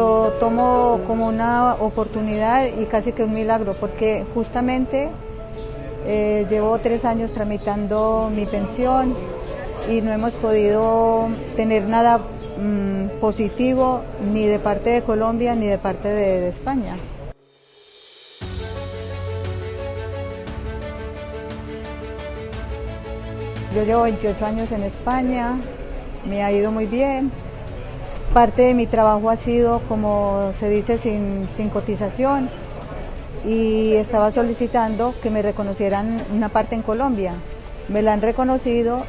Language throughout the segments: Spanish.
lo tomo como una oportunidad y casi que un milagro, porque justamente eh, llevo tres años tramitando mi pensión y no hemos podido tener nada mm, positivo ni de parte de Colombia ni de parte de España. Yo llevo 28 años en España, me ha ido muy bien. Parte de mi trabajo ha sido, como se dice, sin, cotización y estaba solicitando que me reconocieran una parte en Colombia. Me la han reconocido.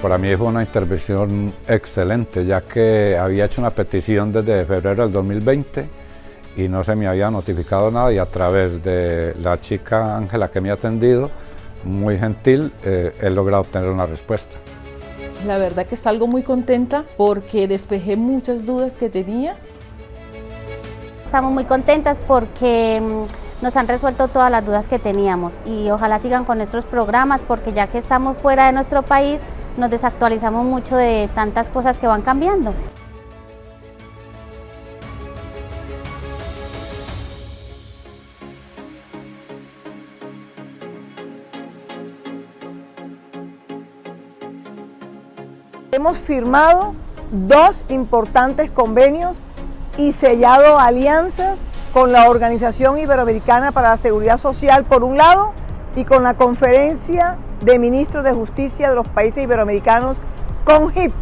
Para mí fue una intervención excelente, ya que había hecho una petición desde febrero del 2020 y no se me había notificado nada y a través de la chica Ángela que me ha atendido, muy gentil, eh, he logrado obtener una respuesta. La verdad que salgo muy contenta porque despejé muchas dudas que tenía. Estamos muy contentas porque mm, nos han resuelto todas las dudas que teníamos y ojalá sigan con nuestros programas porque ya que estamos fuera de nuestro país nos desactualizamos mucho de tantas cosas que van cambiando. Hemos firmado dos importantes convenios y sellado alianzas con la Organización Iberoamericana para la Seguridad Social por un lado y con la Conferencia de Ministros de Justicia de los Países Iberoamericanos con HIP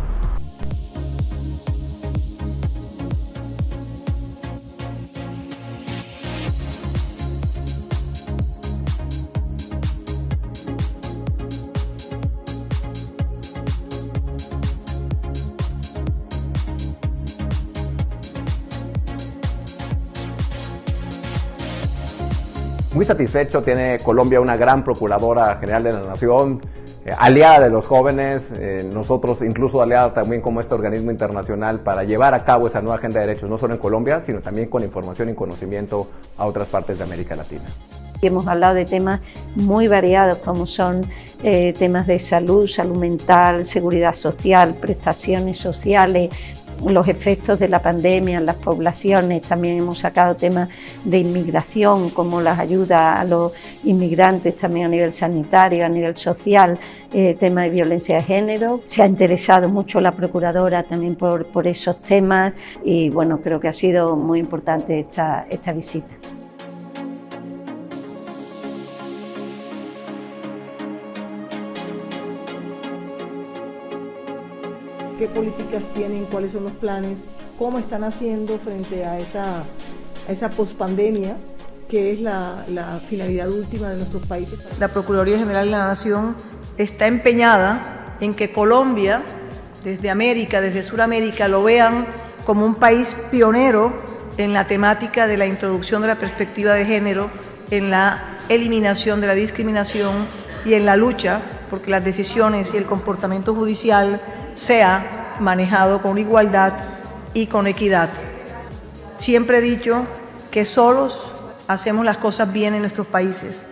Muy satisfecho, tiene Colombia una gran procuradora general de la nación, eh, aliada de los jóvenes, eh, nosotros incluso aliada también como este organismo internacional para llevar a cabo esa nueva agenda de derechos, no solo en Colombia, sino también con información y conocimiento a otras partes de América Latina. Hemos hablado de temas muy variados como son eh, temas de salud, salud mental, seguridad social, prestaciones sociales, los efectos de la pandemia en las poblaciones, también hemos sacado temas de inmigración, como las ayudas a los inmigrantes también a nivel sanitario, a nivel social, eh, temas de violencia de género. Se ha interesado mucho la Procuradora también por, por esos temas y bueno, creo que ha sido muy importante esta, esta visita. Qué políticas tienen, cuáles son los planes, cómo están haciendo frente a esa, a esa pospandemia que es la, la finalidad última de nuestros países. La Procuraduría General de la Nación está empeñada en que Colombia, desde América, desde Sudamérica, lo vean como un país pionero en la temática de la introducción de la perspectiva de género, en la eliminación de la discriminación y en la lucha porque las decisiones y el comportamiento judicial sea manejado con igualdad y con equidad. Siempre he dicho que solos hacemos las cosas bien en nuestros países,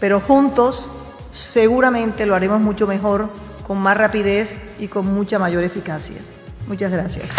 pero juntos seguramente lo haremos mucho mejor, con más rapidez y con mucha mayor eficacia. Muchas gracias.